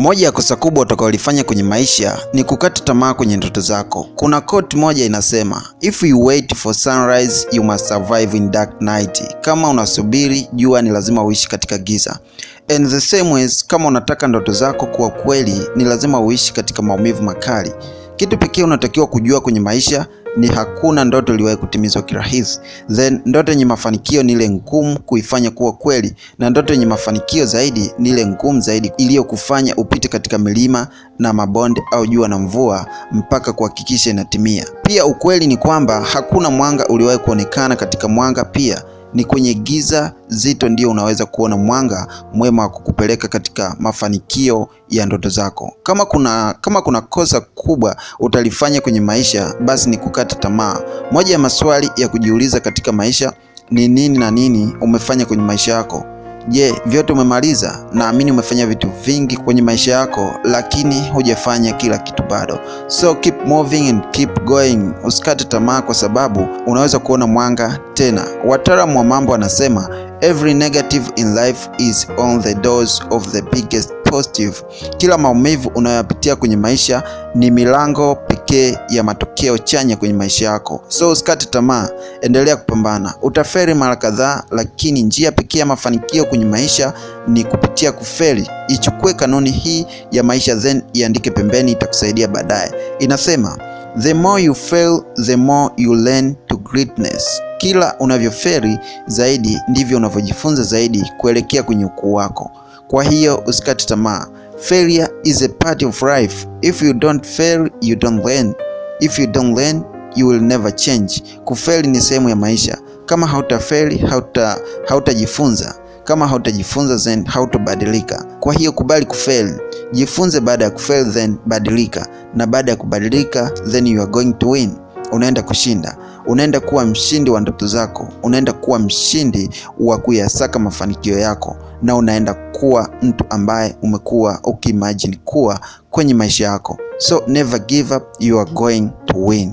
Moja ya kosa kubwa utakaolifanya kwenye maisha ni kukata tamaa kwenye ndoto zako. Kuna quote moja inasema, if you wait for sunrise you must survive in dark night. Kama unasubiri jua, ni lazima uishi katika giza. And the same ways, kama unataka ndoto zako kuwa kweli, ni lazima uishi katika maumivu makali. Kitu pekee unatakiwa kujua kwenye maisha ni hakuna ndoto iliwahi kutimizwa kirahisi. Then ndoto yenye mafanikio ni ile ngumu kuifanya kuwa kweli, na ndoto yenye mafanikio zaidi ni ile ngumu zaidi iliyokufanya upite katika milima na mabonde au jua na mvua mpaka kuhakikisha inatimia. Pia ukweli ni kwamba hakuna mwanga uliwahi kuonekana katika mwanga pia ni kwenye giza zito ndio unaweza kuona mwanga mwema wa kukupeleka katika mafanikio ya ndoto zako. Kama kuna, kama kuna kosa kubwa utalifanya kwenye maisha, basi ni kukata tamaa. Moja ya maswali ya kujiuliza katika maisha ni nini na nini umefanya kwenye maisha yako. Je, vyote umemaliza? Naamini umefanya vitu vingi kwenye maisha yako, lakini hujafanya kila kitu bado. So keep moving and keep going. Usikate tamaa, kwa sababu unaweza kuona mwanga tena. Wataalamu wa mambo anasema every negative in life is on the doors of the biggest positive. Kila maumivu unayoyapitia kwenye maisha ni milango pekee ya matokeo chanya kwenye maisha yako. So usikate tamaa, endelea kupambana. Utaferi mara kadhaa, lakini njia pekee ya mafanikio kwenye maisha ni kupitia kufeli. Ichukue kanuni hii ya maisha, then iandike pembeni, itakusaidia baadaye. Inasema the more you fail the more you learn to greatness. Kila unavyoferi zaidi ndivyo unavyojifunza zaidi kuelekea kwenye ukuu wako. Kwa hiyo usikate tamaa. Failure is a part of life. If you don't fail, you don't learn. If you don't learn, you will never change. Kufeli ni sehemu ya maisha. Kama hautafeli, hauta hautajifunza. Kama hautajifunza, then hautobadilika. Kwa hiyo kubali kufeli, jifunze baada ya kufeli, then badilika, na baada ya kubadilika, then you are going to win. Unaenda kushinda, unaenda kuwa mshindi wa ndoto zako, unaenda kuwa mshindi wa kuyasaka mafanikio yako, na unaenda kuwa mtu ambaye umekuwa ukiimagine kuwa kwenye maisha yako. So never give up, you are going to win.